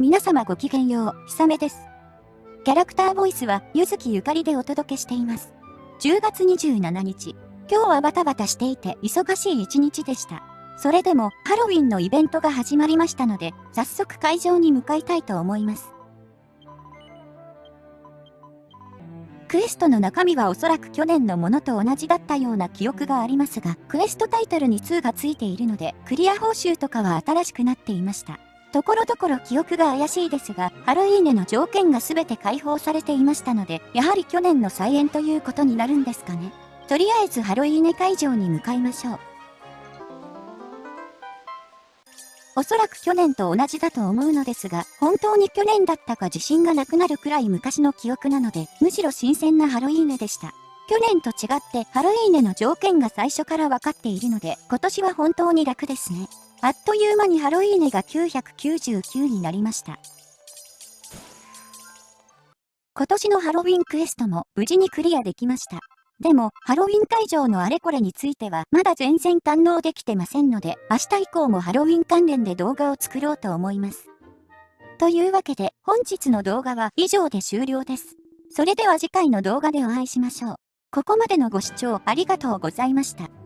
皆様ごきげんよう、ひさめです。キャラクターボイスは、ゆずきゆかりでお届けしています。10月27日、今日はバタバタしていて忙しい一日でした。それでも、ハロウィンのイベントが始まりましたので、早速会場に向かいたいと思います。クエストの中身はおそらく去年のものと同じだったような記憶がありますが、クエストタイトルに2がついているので、クリア報酬とかは新しくなっていました。ところどころ記憶が怪しいですが、ハロウィーネの条件が全て解放されていましたので、やはり去年の再演ということになるんですかね。とりあえずハロウィーネ会場に向かいましょう。おそらく去年と同じだと思うのですが、本当に去年だったか自信がなくなるくらい昔の記憶なので、むしろ新鮮なハロウィーネでした。去年と違ってハロウィーネの条件が最初から分かっているので、今年は本当に楽ですね。あっという間にハロウィーネが999になりました。今年のハロウィンクエストも無事にクリアできました。でも、ハロウィン会場のあれこれについては、まだ全然堪能できてませんので、明日以降もハロウィン関連で動画を作ろうと思います。というわけで、本日の動画は以上で終了です。それでは次回の動画でお会いしましょう。ここまでのご視聴ありがとうございました。